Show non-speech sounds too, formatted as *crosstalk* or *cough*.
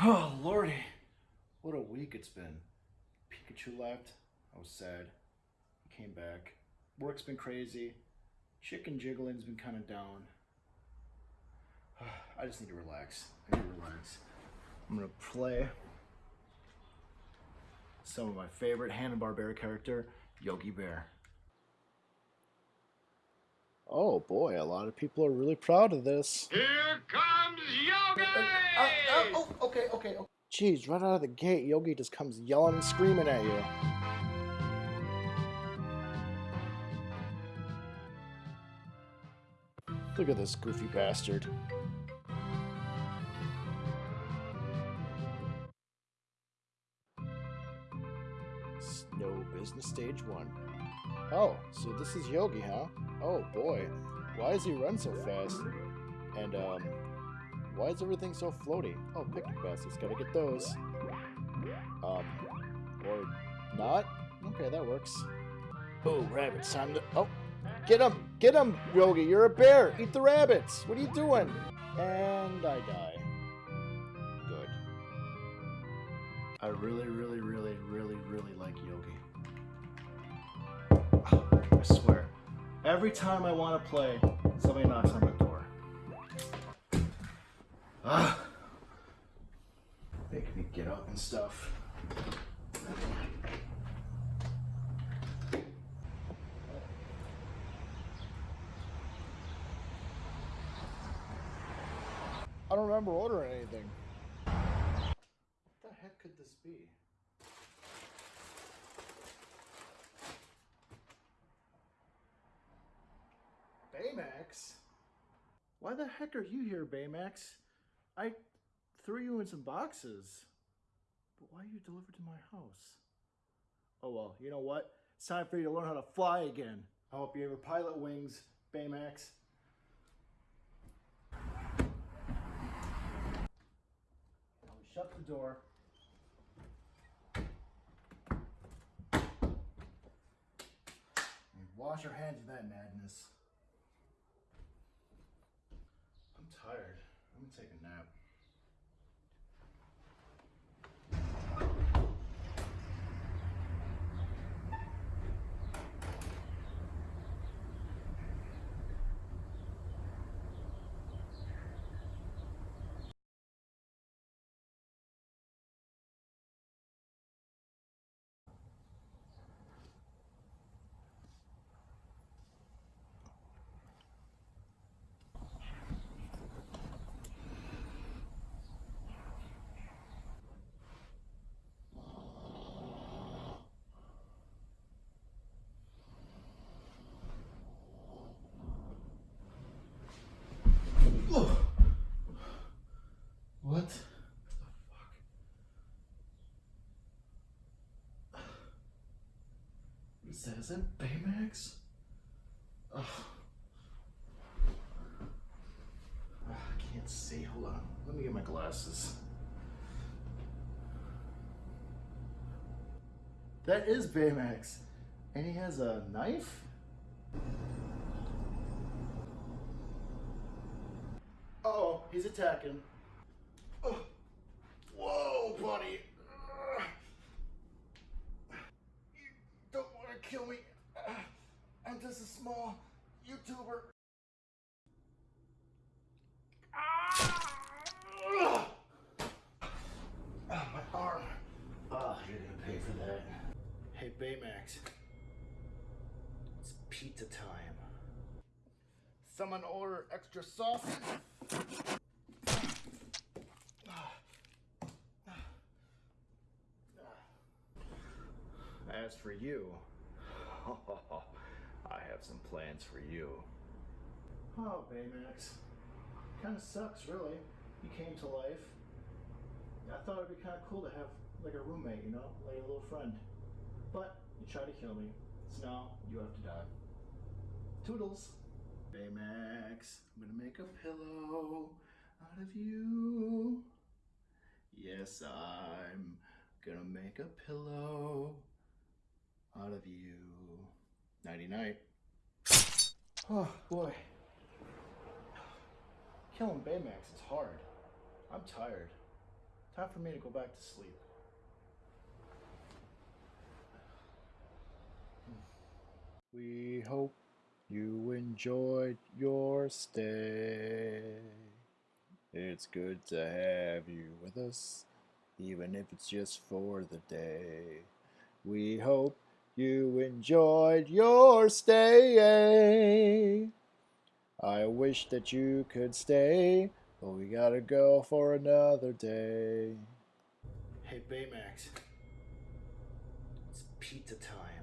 Oh, lordy. What a week it's been. Pikachu left. I was sad. He came back. Work's been crazy. Chicken jiggling's been kind of down. *sighs* I just need to relax. I need to relax. I'm gonna play some of my favorite Hanna-Barbera character, Yogi Bear. Oh boy, a lot of people are really proud of this. Here comes Yogi! Uh, uh, oh, okay, okay, okay. Jeez, right out of the gate, Yogi just comes yelling and screaming at you. Look at this goofy bastard. Snow Business Stage 1. Oh, so this is Yogi, huh? Oh boy, why does he run so fast? And, um, why is everything so floaty? Oh, picnic baskets, gotta get those. Um, or not? Okay, that works. Oh, rabbits, time to... Oh, get him! Get him, Yogi, you're a bear! Eat the rabbits! What are you doing? And I die. Good. I really, really, really, really, really like Yogi. Every time I want to play, somebody knocks on my door. Ah. Making me get up and stuff. I don't remember ordering anything. What the heck could this be? Baymax? Why the heck are you here, Baymax? I threw you in some boxes. But why are you delivered to my house? Oh well, you know what? It's time for you to learn how to fly again. I hope you ever pilot wings, Baymax. Now shut the door. And wash our hands of that madness. I'm tired. I'm gonna take a nap. What the fuck? Is that, is that Baymax? Ugh. Ugh, I can't see. Hold on. Let me get my glasses. That is Baymax. And he has a knife? Uh oh, he's attacking. Oh. Whoa, buddy. You don't want to kill me. I'm just a small YouTuber. Ah, my arm. Oh, you're gonna pay for that. Hey, Baymax. It's pizza time. Someone order extra sauce? As for you, *laughs* I have some plans for you. Oh, Baymax. Kind of sucks, really. You came to life. I thought it'd be kind of cool to have like a roommate, you know, like a little friend. But you tried to kill me, so now you have to die. Toodles. Baymax, I'm gonna make a pillow out of you. Yes, I'm gonna make a pillow out of you. Nighty night. *sighs* Oh boy. Killing Baymax is hard. I'm tired. Time for me to go back to sleep. We hope you enjoyed your stay. It's good to have you with us, even if it's just for the day. We hope you enjoyed your stay. I wish that you could stay, but we gotta go for another day. Hey Baymax, it's pizza time.